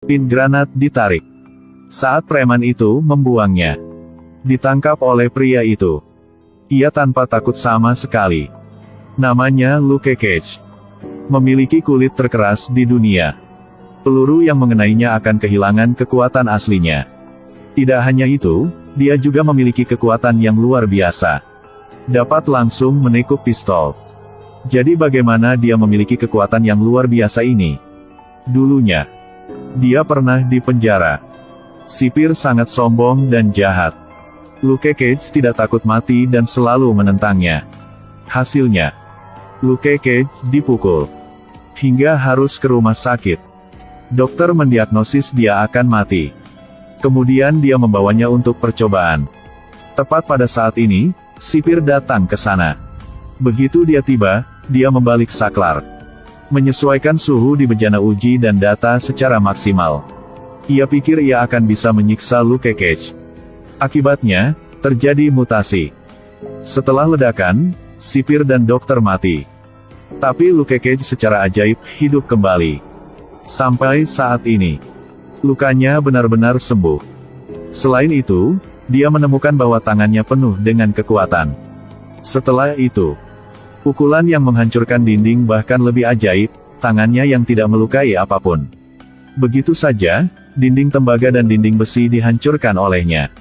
Pin granat ditarik. Saat preman itu membuangnya. Ditangkap oleh pria itu. Ia tanpa takut sama sekali. Namanya Luke Cage. Memiliki kulit terkeras di dunia. Peluru yang mengenainya akan kehilangan kekuatan aslinya. Tidak hanya itu, dia juga memiliki kekuatan yang luar biasa. Dapat langsung menekuk pistol. Jadi bagaimana dia memiliki kekuatan yang luar biasa ini? Dulunya, dia pernah di penjara. Sipir sangat sombong dan jahat. Luke Cage tidak takut mati dan selalu menentangnya. Hasilnya, Luke Cage dipukul. Hingga harus ke rumah sakit. Dokter mendiagnosis dia akan mati. Kemudian dia membawanya untuk percobaan. Tepat pada saat ini, sipir datang ke sana. Begitu dia tiba, dia membalik saklar menyesuaikan suhu di bejana uji dan data secara maksimal. Ia pikir ia akan bisa menyiksa Luke Cage. Akibatnya, terjadi mutasi. Setelah ledakan, sipir dan dokter mati. Tapi Luke Cage secara ajaib hidup kembali. Sampai saat ini, lukanya benar-benar sembuh. Selain itu, dia menemukan bahwa tangannya penuh dengan kekuatan. Setelah itu, Pukulan yang menghancurkan dinding bahkan lebih ajaib, tangannya yang tidak melukai apa pun. Begitu saja, dinding tembaga dan dinding besi dihancurkan olehnya.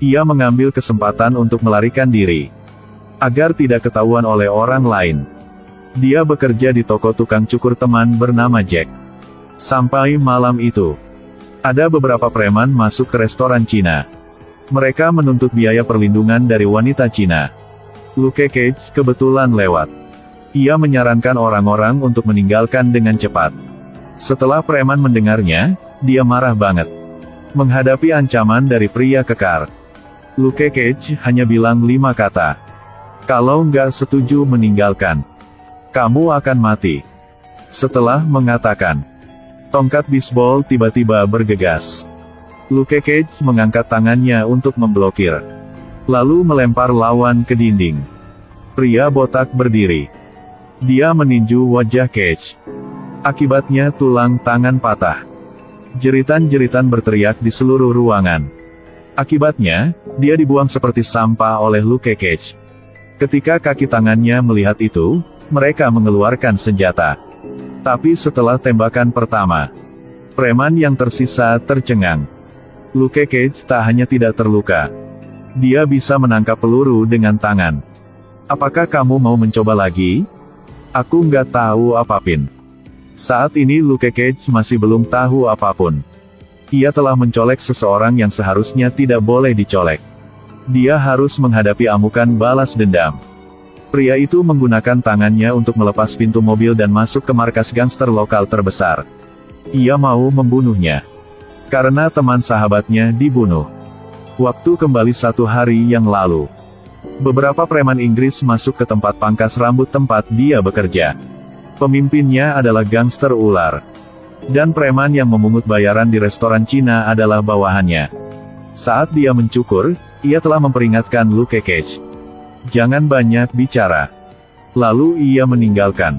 Ia mengambil kesempatan untuk melarikan diri. Agar tidak ketahuan oleh orang lain. Dia bekerja di toko tukang cukur teman bernama Jack. Sampai malam itu, ada beberapa preman masuk ke restoran Cina. Mereka menuntut biaya perlindungan dari wanita Cina. Luke Cage kebetulan lewat. Ia menyarankan orang-orang untuk meninggalkan dengan cepat. Setelah preman mendengarnya, dia marah banget. Menghadapi ancaman dari pria kekar. Luke Cage hanya bilang lima kata. Kalau nggak setuju meninggalkan, kamu akan mati. Setelah mengatakan, tongkat bisbol tiba-tiba bergegas. Luke Cage mengangkat tangannya untuk memblokir lalu melempar lawan ke dinding. Pria botak berdiri. Dia meninju wajah Cage. Akibatnya tulang tangan patah. Jeritan-jeritan berteriak di seluruh ruangan. Akibatnya, dia dibuang seperti sampah oleh Luke Cage. Ketika kaki tangannya melihat itu, mereka mengeluarkan senjata. Tapi setelah tembakan pertama, preman yang tersisa tercengang. Luke Cage tak hanya tidak terluka, dia bisa menangkap peluru dengan tangan. Apakah kamu mau mencoba lagi? Aku nggak tahu apa pun. Saat ini Luke Cage masih belum tahu apa pun. Ia telah mencolek seseorang yang seharusnya tidak boleh dicolek. Dia harus menghadapi amukan balas dendam. Pria itu menggunakan tangannya untuk melepas pintu mobil dan masuk ke markas gangster lokal terbesar. Ia mau membunuhnya. Karena teman sahabatnya dibunuh. Waktu kembali satu hari yang lalu. Beberapa preman Inggris masuk ke tempat pangkas rambut tempat dia bekerja. Pemimpinnya adalah gangster ular. Dan preman yang memungut bayaran di restoran Cina adalah bawahannya. Saat dia mencukur, ia telah memperingatkan Luke Cage. Jangan banyak bicara. Lalu ia meninggalkan.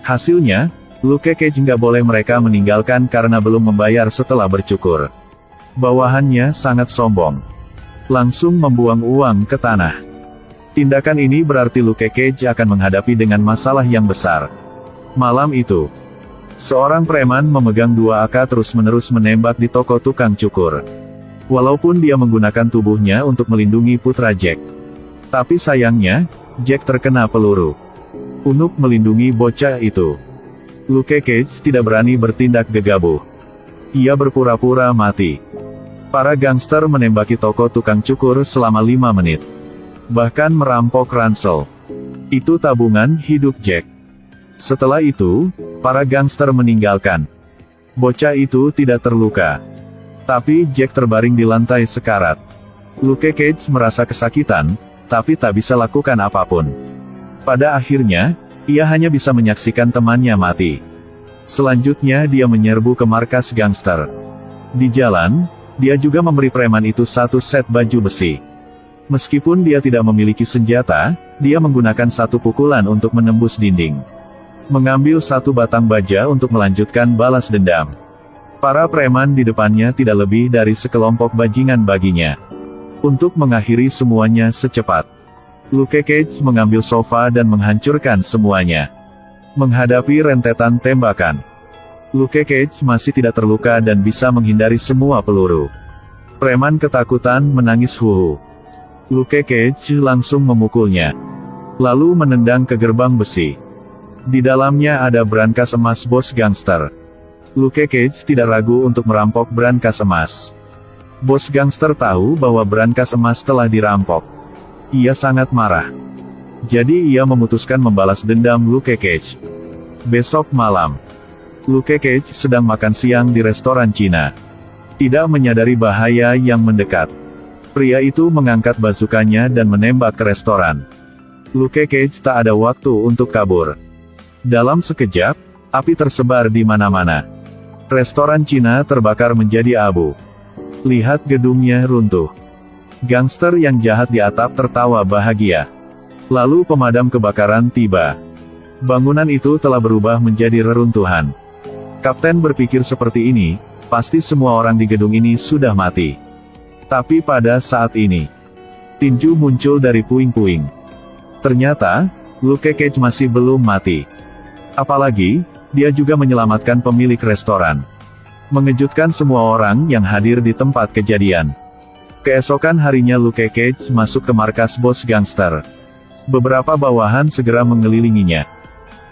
Hasilnya, Luke Cage nggak boleh mereka meninggalkan karena belum membayar setelah bercukur. Bawahannya sangat sombong. Langsung membuang uang ke tanah. Tindakan ini berarti Luke Cage akan menghadapi dengan masalah yang besar. Malam itu, seorang preman memegang dua AK terus-menerus menembak di toko tukang cukur. Walaupun dia menggunakan tubuhnya untuk melindungi putra Jack. Tapi sayangnya, Jack terkena peluru. Untuk melindungi bocah itu. Luke Cage tidak berani bertindak gegabah. Ia berpura-pura mati. Para gangster menembaki toko tukang cukur selama lima menit. Bahkan merampok ransel. Itu tabungan hidup Jack. Setelah itu, para gangster meninggalkan. Bocah itu tidak terluka. Tapi Jack terbaring di lantai sekarat. Luke Cage merasa kesakitan, tapi tak bisa lakukan apa pun. Pada akhirnya, ia hanya bisa menyaksikan temannya mati. Selanjutnya dia menyerbu ke markas gangster. Di jalan, dia juga memberi preman itu satu set baju besi. Meskipun dia tidak memiliki senjata, dia menggunakan satu pukulan untuk menembus dinding. Mengambil satu batang baja untuk melanjutkan balas dendam. Para preman di depannya tidak lebih dari sekelompok bajingan baginya. Untuk mengakhiri semuanya secepat. Luke Cage mengambil sofa dan menghancurkan semuanya. Menghadapi rentetan tembakan. Luke Cage masih tidak terluka dan bisa menghindari semua peluru. Preman ketakutan menangis huhu. Luke Cage langsung memukulnya. Lalu menendang ke gerbang besi. Di dalamnya ada brankas emas bos gangster. Luke Cage tidak ragu untuk merampok brankas emas. Bos gangster tahu bahwa brankas emas telah dirampok. Ia sangat marah. Jadi ia memutuskan membalas dendam Luke Cage. Besok malam, Luke Cage sedang makan siang di restoran Cina. Tidak menyadari bahaya yang mendekat. Pria itu mengangkat bazukanya dan menembak ke restoran. Luke Cage tak ada waktu untuk kabur. Dalam sekejap, api tersebar di mana-mana. Restoran Cina terbakar menjadi abu. Lihat gedungnya runtuh. Gangster yang jahat di atap tertawa bahagia. Lalu pemadam kebakaran tiba. Bangunan itu telah berubah menjadi reruntuhan. Kapten berpikir seperti ini, pasti semua orang di gedung ini sudah mati. Tapi pada saat ini, tinju muncul dari puing-puing. Ternyata, Luke Cage masih belum mati. Apalagi, dia juga menyelamatkan pemilik restoran. Mengejutkan semua orang yang hadir di tempat kejadian. Keesokan harinya Luke Cage masuk ke markas bos gangster. Beberapa bawahan segera mengelilinginya.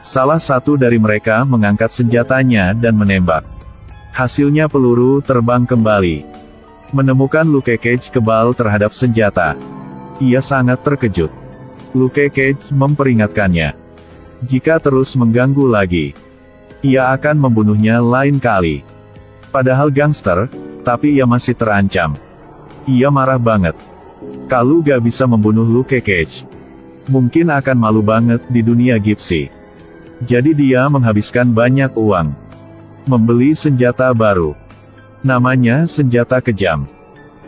Salah satu dari mereka mengangkat senjatanya dan menembak. Hasilnya peluru terbang kembali. Menemukan Luke Cage kebal terhadap senjata. Ia sangat terkejut. Luke Cage memperingatkannya. Jika terus mengganggu lagi, ia akan membunuhnya lain kali. Padahal gangster, tapi ia masih terancam. Ia marah banget. Kalau gak bisa membunuh Luke Cage, mungkin akan malu banget di dunia Gipsy. Jadi dia menghabiskan banyak uang. Membeli senjata baru. Namanya senjata kejam.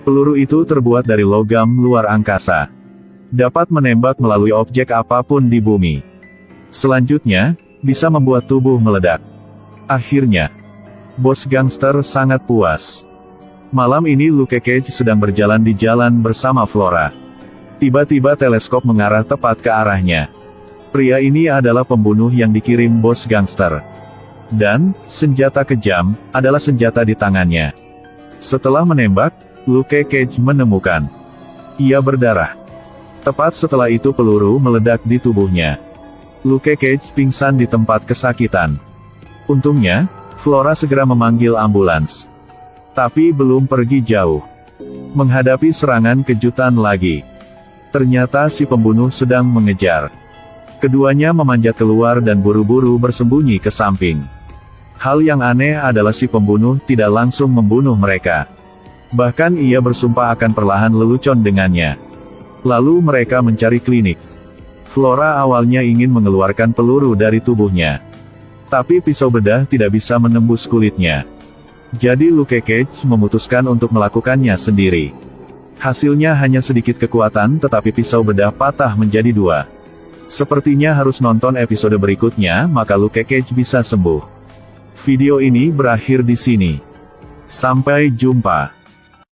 Peluru itu terbuat dari logam luar angkasa. Dapat menembak melalui objek apa pun di bumi. Selanjutnya, bisa membuat tubuh meledak. Akhirnya, bos gangster sangat puas. Malam ini Luke Cage sedang berjalan di jalan bersama Flora. Tiba-tiba teleskop mengarah tepat ke arahnya. Pria ini adalah pembunuh yang dikirim bos gangster. Dan, senjata kejam, adalah senjata di tangannya. Setelah menembak, Luke Cage menemukan. Ia berdarah. Tepat setelah itu peluru meledak di tubuhnya. Luke Cage pingsan di tempat kesakitan. Untungnya, Flora segera memanggil ambulans. Tapi belum pergi jauh. Menghadapi serangan kejutan lagi. Ternyata si pembunuh sedang mengejar. Keduanya memanjat keluar dan buru-buru bersembunyi ke samping. Hal yang aneh adalah si pembunuh tidak langsung membunuh mereka. Bahkan ia bersumpah akan perlahan lelucon dengannya. Lalu mereka mencari klinik. Flora awalnya ingin mengeluarkan peluru dari tubuhnya. Tapi pisau bedah tidak bisa menembus kulitnya. Jadi Luke Cage memutuskan untuk melakukannya sendiri. Hasilnya hanya sedikit kekuatan tetapi pisau bedah patah menjadi dua. Sepertinya harus nonton episode berikutnya maka Luke Cage bisa sembuh. Video ini berakhir di sini. Sampai jumpa.